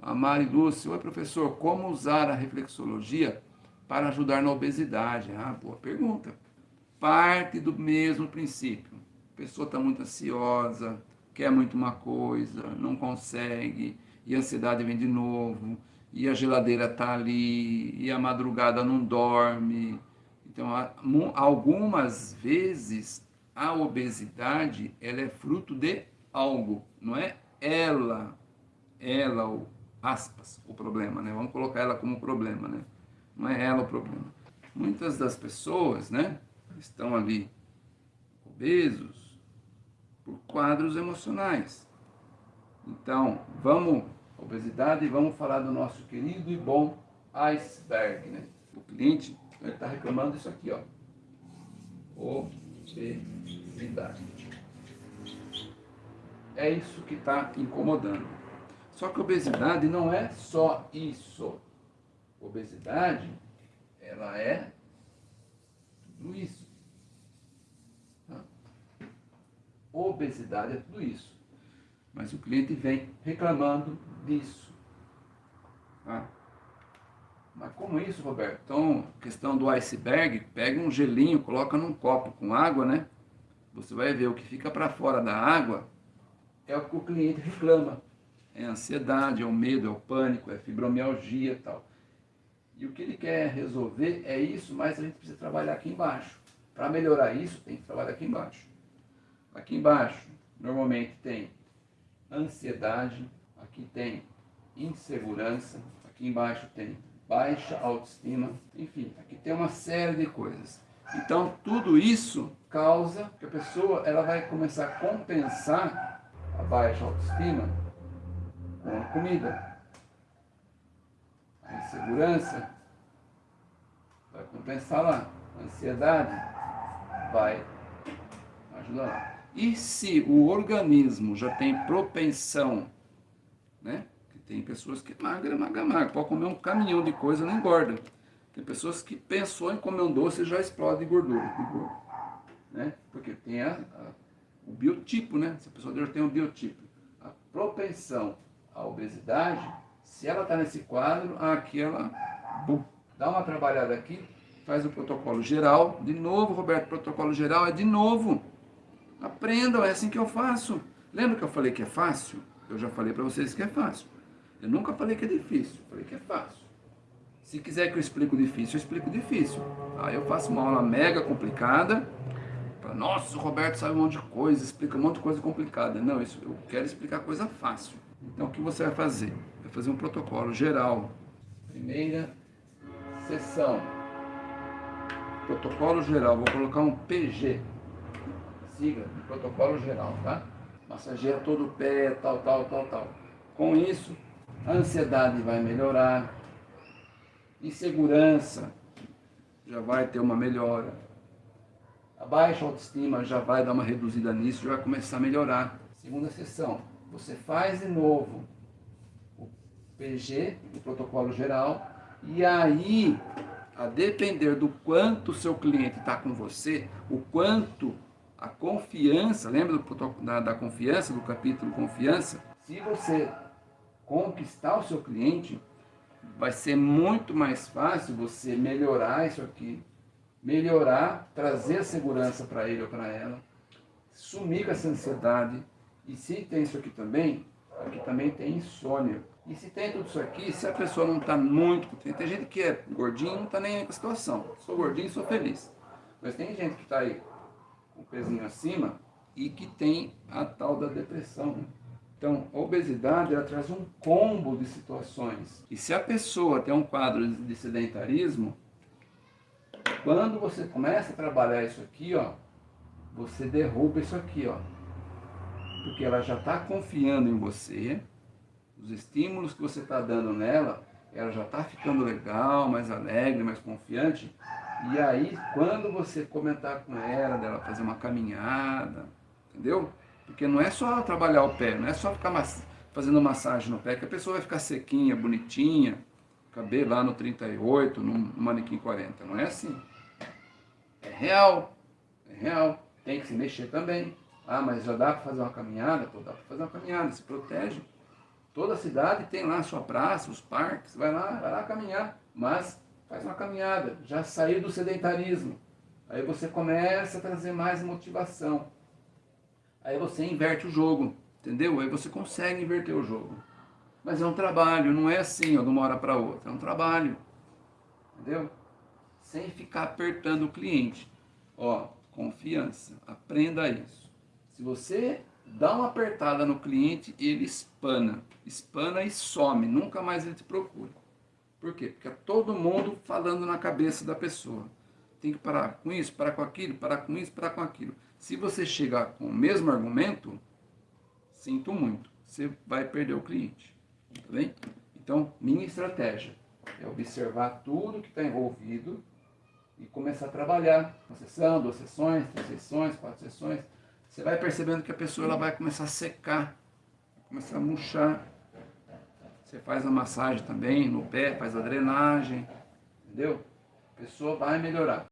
A Mari Lúcia, oi professor, como usar a reflexologia para ajudar na obesidade? Ah, boa pergunta. Parte do mesmo princípio. A pessoa está muito ansiosa, quer muito uma coisa, não consegue, e a ansiedade vem de novo, e a geladeira está ali, e a madrugada não dorme. Então, algumas vezes a obesidade ela é fruto de algo, não é ela, ela, aspas, o problema, né? Vamos colocar ela como problema, né? Não é ela o problema. Muitas das pessoas, né, estão ali obesos por quadros emocionais. Então, vamos, obesidade, vamos falar do nosso querido e bom iceberg, né? O cliente está reclamando disso aqui, ó. Obesidade. É isso que está incomodando. Só que obesidade não é só isso. Obesidade, ela é tudo isso. Tá? Obesidade é tudo isso. Mas o cliente vem reclamando disso. Tá? Mas como isso, Roberto? Então, questão do iceberg, pega um gelinho, coloca num copo com água, né? Você vai ver o que fica para fora da água é o que o cliente reclama é ansiedade, é o medo, é o pânico, é fibromialgia e tal. E o que ele quer resolver é isso, mas a gente precisa trabalhar aqui embaixo. Para melhorar isso, tem que trabalhar aqui embaixo. Aqui embaixo, normalmente tem ansiedade, aqui tem insegurança, aqui embaixo tem baixa autoestima, enfim, aqui tem uma série de coisas. Então, tudo isso causa que a pessoa ela vai começar a compensar a baixa autoestima com comida. A insegurança vai compensar lá. A ansiedade vai ajudar lá. E se o organismo já tem propensão, né? Tem pessoas que magra, magra, magra, pode comer um caminhão de coisa não engorda. Tem pessoas que pensou em comer um doce e já explode gordura, gordura né? Porque tem a, a, o biotipo, né? Se a pessoa já tem um biotipo, a propensão a obesidade, se ela está nesse quadro, aqui ela bum, dá uma trabalhada aqui, faz o protocolo geral. De novo, Roberto, protocolo geral é de novo. Aprendam, é assim que eu faço. Lembra que eu falei que é fácil? Eu já falei para vocês que é fácil. Eu nunca falei que é difícil, falei que é fácil. Se quiser que eu explique o difícil, eu explico difícil. Aí eu faço uma aula mega complicada. Nossa, o Roberto sabe um monte de coisa, explica um monte de coisa complicada. Não, isso, eu quero explicar coisa fácil. Então, o que você vai fazer? Vai fazer um protocolo geral. Primeira sessão. Protocolo geral. Vou colocar um PG. Siga, protocolo geral, tá? Massageia todo o pé, tal, tal, tal, tal. Com isso, a ansiedade vai melhorar. Insegurança já vai ter uma melhora. A baixa autoestima já vai dar uma reduzida nisso, já vai começar a melhorar. Segunda sessão você faz de novo o PG, o protocolo geral, e aí, a depender do quanto o seu cliente está com você, o quanto a confiança, lembra do, da, da confiança, do capítulo confiança? Se você conquistar o seu cliente, vai ser muito mais fácil você melhorar isso aqui, melhorar, trazer segurança para ele ou para ela, sumir com essa ansiedade, e se tem isso aqui também, aqui também tem insônia. E se tem tudo isso aqui, se a pessoa não está muito... Tem, gente que é gordinho e não está nem aí com a situação. Sou gordinho sou feliz. Mas tem gente que está aí com o pezinho acima e que tem a tal da depressão. Né? Então, a obesidade ela traz um combo de situações. E se a pessoa tem um quadro de sedentarismo, quando você começa a trabalhar isso aqui, ó, você derruba isso aqui, ó porque ela já está confiando em você, os estímulos que você está dando nela, ela já está ficando legal, mais alegre, mais confiante. E aí, quando você comentar com ela, dela fazer uma caminhada, entendeu? Porque não é só trabalhar o pé, não é só ficar fazendo massagem no pé, que a pessoa vai ficar sequinha, bonitinha, cabelo lá no 38, no manequim 40. Não é assim. É real, é real. Tem que se mexer também. Ah, mas já dá para fazer uma caminhada? Pô, dá para fazer uma caminhada, se protege. Toda cidade tem lá a sua praça, os parques, vai lá, vai lá caminhar, mas faz uma caminhada, já saiu do sedentarismo. Aí você começa a trazer mais motivação. Aí você inverte o jogo, entendeu? Aí você consegue inverter o jogo. Mas é um trabalho, não é assim, ó, de uma hora para outra. É um trabalho, entendeu? Sem ficar apertando o cliente. Ó, confiança, aprenda isso. Se você dá uma apertada no cliente, ele espana. Espana e some, nunca mais ele te procura. Por quê? Porque é todo mundo falando na cabeça da pessoa. Tem que parar com isso, parar com aquilo, parar com isso, parar com aquilo. Se você chegar com o mesmo argumento, sinto muito, você vai perder o cliente. Tá bem? Então, minha estratégia é observar tudo que está envolvido e começar a trabalhar. Uma sessão, duas sessões, três sessões, quatro sessões. Você vai percebendo que a pessoa ela vai começar a secar, começar a murchar. Você faz a massagem também no pé, faz a drenagem, entendeu? A pessoa vai melhorar.